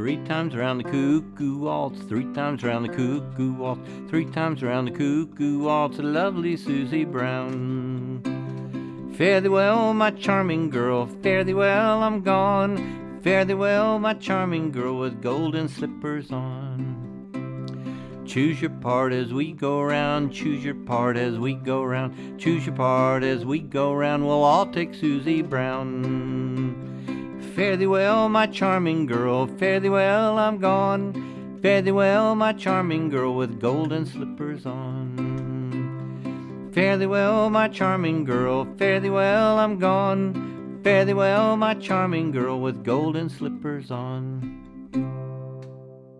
Three times around the cuckoo waltz, three times around the cuckoo waltz, three times around the cuckoo waltz, lovely Susie Brown. Fare thee well, my charming girl, fare thee well, I'm gone. Fare thee well, my charming girl, with golden slippers on. Choose your part as we go round, choose your part as we go round, choose your part as we go round, we'll all take Susie Brown. Fare thee well, my charming girl, fare thee well, I'm gone. Fare thee well, my charming girl, with golden slippers on. Fare thee well, my charming girl, fare thee well, I'm gone. Fare thee well, my charming girl, with golden slippers on.